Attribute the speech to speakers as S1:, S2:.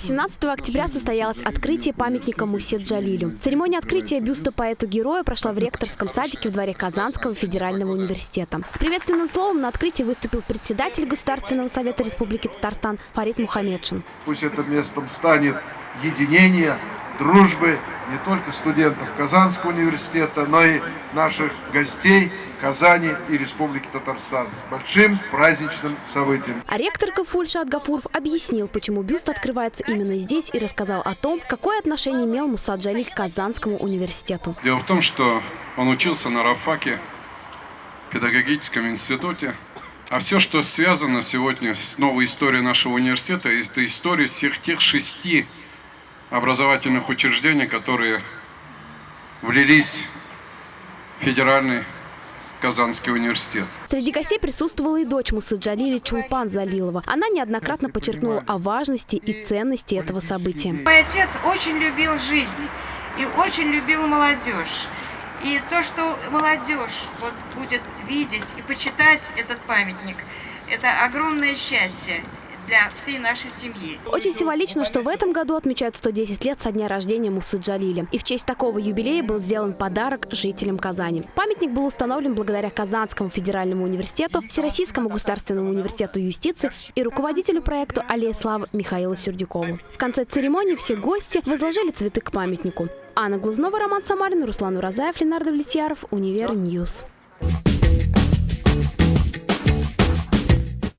S1: 18 октября состоялось открытие памятника Мусе Джалилю. Церемония открытия бюста поэту-героя прошла в ректорском садике в дворе Казанского федерального университета. С приветственным словом на открытии выступил председатель Государственного совета Республики Татарстан Фарид Мухаммедшин.
S2: Пусть этим местом станет единение, дружбы не только студентов Казанского университета, но и наших гостей Казани и Республики Татарстан с большим праздничным событием.
S1: А ректор КФУ Ильшат Гафуров объяснил, почему бюст открывается именно здесь и рассказал о том, какое отношение имел Муса Джалиль к Казанскому университету.
S3: Дело в том, что он учился на Рафаке, педагогическом институте. А все, что связано сегодня с новой историей нашего университета, это история всех тех шести образовательных учреждений, которые влились в федеральный Казанский университет.
S1: Среди гостей присутствовала и дочь Мусы Джалили Чулпан Залилова. Она неоднократно подчеркнула о важности и ценности этого события.
S4: Мой отец очень любил жизнь и очень любил молодежь. И то, что молодежь вот будет видеть и почитать этот памятник, это огромное счастье для всей нашей семьи.
S1: Очень символично, что в этом году отмечают 110 лет со дня рождения Мусы Джалили. И в честь такого юбилея был сделан подарок жителям Казани. Памятник был установлен благодаря Казанскому федеральному университету, Всероссийскому государственному университету юстиции и руководителю проекта «Аллея славы» Михаилу Сердюкову. В конце церемонии все гости возложили цветы к памятнику. Анна Глазнова, Роман Самарин, Руслан Уразаев, Ленардо Влетьяров, Univer News.